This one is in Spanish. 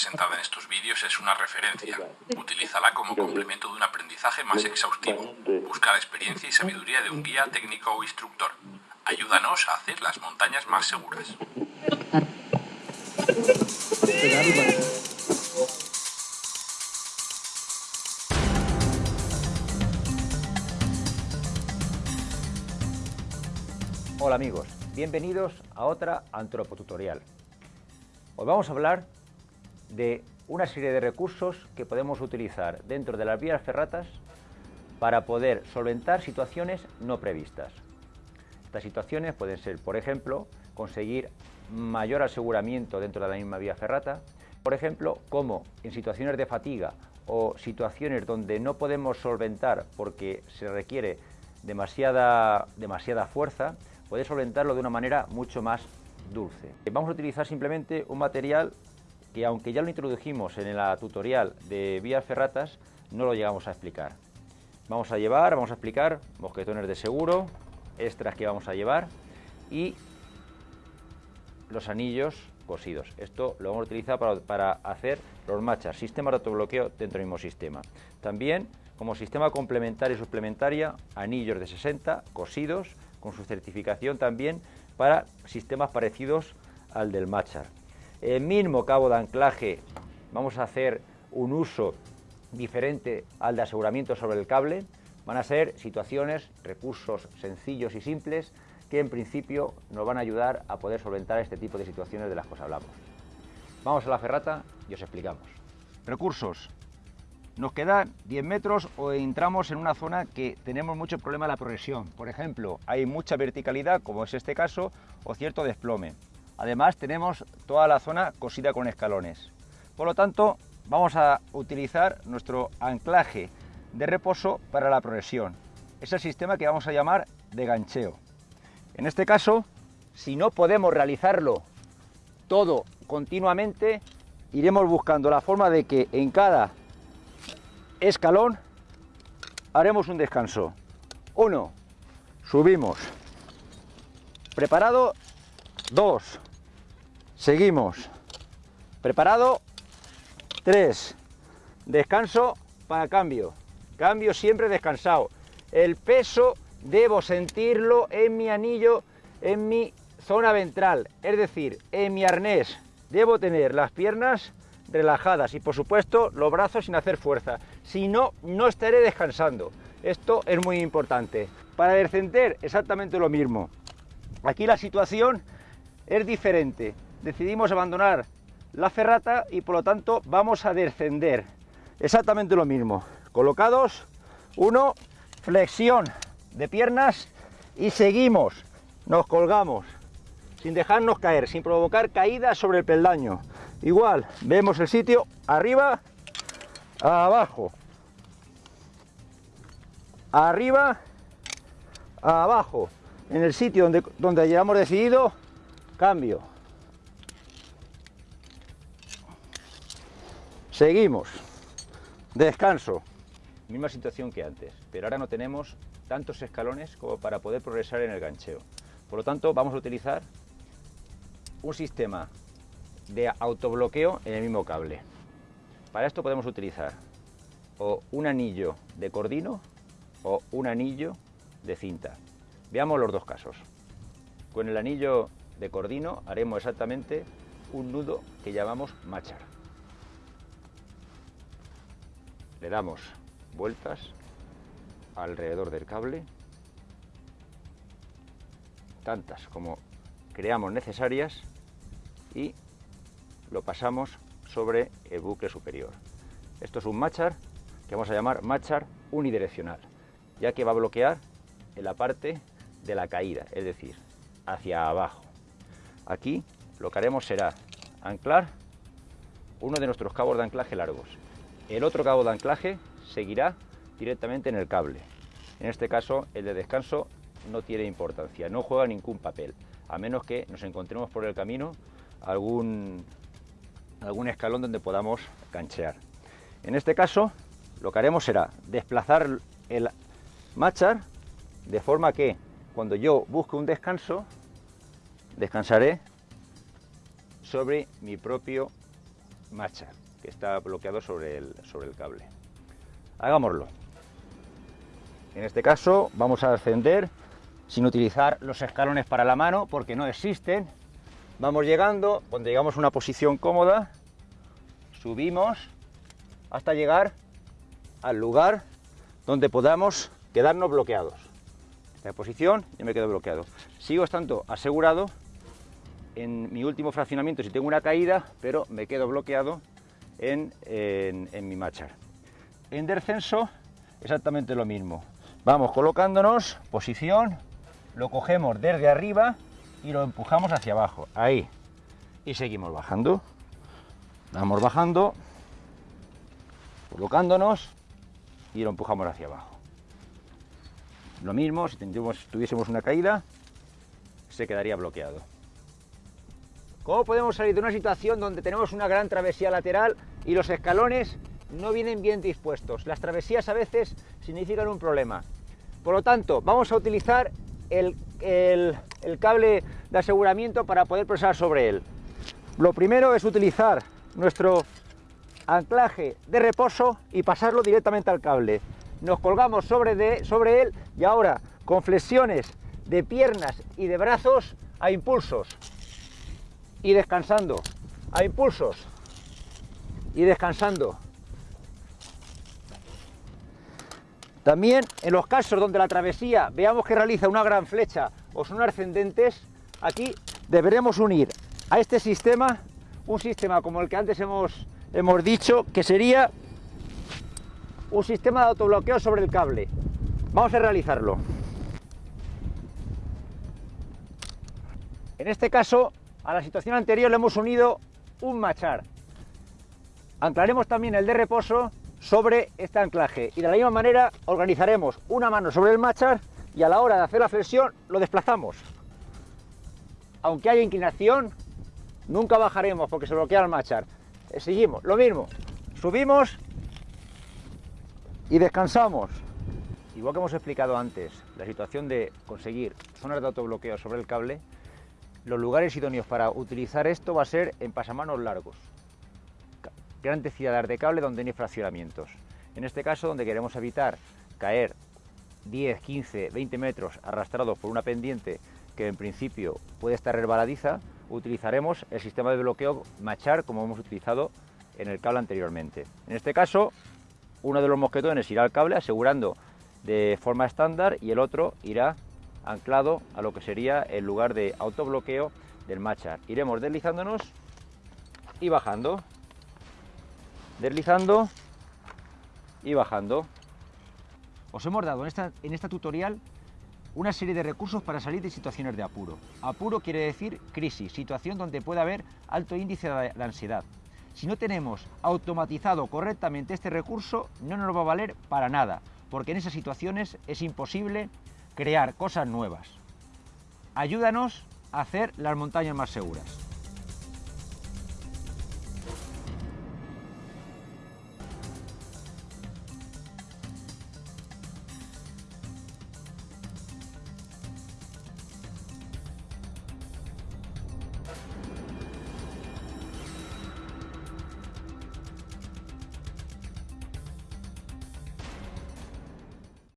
presentada en estos vídeos es una referencia. Utilízala como complemento de un aprendizaje más exhaustivo. Busca la experiencia y sabiduría de un guía técnico o instructor. Ayúdanos a hacer las montañas más seguras. Hola amigos, bienvenidos a otra antropotutorial. Hoy vamos a hablar de una serie de recursos que podemos utilizar dentro de las vías ferratas para poder solventar situaciones no previstas. Estas situaciones pueden ser, por ejemplo, conseguir mayor aseguramiento dentro de la misma vía ferrata, por ejemplo, como en situaciones de fatiga o situaciones donde no podemos solventar porque se requiere demasiada, demasiada fuerza, poder solventarlo de una manera mucho más dulce. Vamos a utilizar simplemente un material que aunque ya lo introdujimos en la tutorial de vías ferratas, no lo llegamos a explicar. Vamos a llevar, vamos a explicar mosquetones de seguro, extras que vamos a llevar y los anillos cosidos. Esto lo vamos a utilizar para, para hacer los machas, sistema de autobloqueo dentro del mismo sistema. También como sistema complementario y suplementaria, anillos de 60 cosidos con su certificación también para sistemas parecidos al del Machar. El mismo cabo de anclaje vamos a hacer un uso diferente al de aseguramiento sobre el cable. Van a ser situaciones, recursos sencillos y simples que en principio nos van a ayudar a poder solventar este tipo de situaciones de las que os hablamos. Vamos a la ferrata y os explicamos. Recursos. Nos quedan 10 metros o entramos en una zona que tenemos mucho problema de la progresión. Por ejemplo, hay mucha verticalidad, como es este caso, o cierto desplome. Además, tenemos toda la zona cosida con escalones. Por lo tanto, vamos a utilizar nuestro anclaje de reposo para la progresión. Es el sistema que vamos a llamar de gancheo. En este caso, si no podemos realizarlo todo continuamente, iremos buscando la forma de que en cada escalón, haremos un descanso. Uno, subimos. Preparado, dos. Seguimos. Preparado, tres. Descanso para cambio. Cambio siempre descansado. El peso debo sentirlo en mi anillo, en mi zona ventral, es decir, en mi arnés. Debo tener las piernas relajadas y por supuesto los brazos sin hacer fuerza. Si no, no estaré descansando. Esto es muy importante. Para descender exactamente lo mismo. Aquí la situación es diferente. Decidimos abandonar la ferrata y por lo tanto vamos a descender. Exactamente lo mismo. Colocados, uno, flexión de piernas y seguimos. Nos colgamos sin dejarnos caer, sin provocar caídas sobre el peldaño. Igual, vemos el sitio arriba, abajo, arriba, abajo. En el sitio donde, donde hayamos decidido, cambio. Seguimos. Descanso. Misma situación que antes, pero ahora no tenemos tantos escalones como para poder progresar en el gancheo. Por lo tanto, vamos a utilizar un sistema de autobloqueo en el mismo cable. Para esto podemos utilizar o un anillo de cordino o un anillo de cinta. Veamos los dos casos. Con el anillo de cordino haremos exactamente un nudo que llamamos machar. Le damos vueltas alrededor del cable, tantas como creamos necesarias y lo pasamos sobre el bucle superior. Esto es un machar que vamos a llamar machar unidireccional, ya que va a bloquear en la parte de la caída, es decir, hacia abajo. Aquí lo que haremos será anclar uno de nuestros cabos de anclaje largos. El otro cabo de anclaje seguirá directamente en el cable. En este caso, el de descanso no tiene importancia, no juega ningún papel, a menos que nos encontremos por el camino algún, algún escalón donde podamos canchear. En este caso, lo que haremos será desplazar el machar de forma que cuando yo busque un descanso, descansaré sobre mi propio matcha que está bloqueado sobre el, sobre el cable. Hagámoslo. En este caso vamos a ascender sin utilizar los escalones para la mano porque no existen. Vamos llegando, cuando llegamos a una posición cómoda, subimos hasta llegar al lugar donde podamos quedarnos bloqueados. Esta posición ya me quedo bloqueado. Sigo estando asegurado en mi último fraccionamiento si tengo una caída, pero me quedo bloqueado en, mi machar. En descenso exactamente lo mismo. Vamos colocándonos, posición, lo cogemos desde arriba y lo empujamos hacia abajo, ahí. Y seguimos bajando. Vamos bajando, colocándonos y lo empujamos hacia abajo. Lo mismo, si tuviésemos una caída, se quedaría bloqueado. ¿Cómo podemos salir de una situación donde tenemos una gran travesía lateral y los escalones no vienen bien dispuestos? Las travesías a veces significan un problema. Por lo tanto, vamos a utilizar el, cable de aseguramiento para poder presar sobre él. Lo primero es utilizar nuestro anclaje de reposo y pasarlo directamente al cable. Nos colgamos sobre, de, sobre él y ahora con flexiones de piernas y de brazos a impulsos y descansando, a impulsos y descansando. También en los casos donde la travesía veamos que realiza una gran flecha o son ascendentes, aquí deberemos unir a este sistema un sistema como el que antes hemos, hemos dicho, que sería un sistema de autobloqueo sobre el cable. Vamos a realizarlo. En este caso, a la situación anterior le hemos unido un machar. Anclaremos también el de reposo sobre este anclaje y de la misma manera organizaremos una mano sobre el machar y a la hora de hacer la flexión lo desplazamos. Aunque haya inclinación, nunca bajaremos porque se bloquea el machar. Seguimos, lo mismo, subimos y descansamos. Igual que hemos explicado antes, la situación de conseguir zonas de autobloqueo sobre el cable, los lugares idóneos para utilizar esto va a ser en pasamanos largos gran densidad de cable donde no hay fraccionamientos. En este caso, donde queremos evitar caer 10, 15, 20 metros arrastrados por una pendiente que en principio puede estar resbaladiza, utilizaremos el sistema de bloqueo Machar como hemos utilizado en el cable anteriormente. En este caso, uno de los mosquetones irá al cable asegurando de forma estándar y el otro irá anclado a lo que sería el lugar de autobloqueo del Machar. Iremos deslizándonos y bajando deslizando y bajando. Os hemos dado en esta, en esta tutorial una serie de recursos para salir de situaciones de apuro. Apuro quiere decir crisis, situación donde puede haber alto índice de ansiedad. Si no tenemos automatizado correctamente este recurso, no nos va a valer para nada, porque en esas situaciones es imposible crear cosas nuevas. Ayúdanos a hacer las montañas más seguras.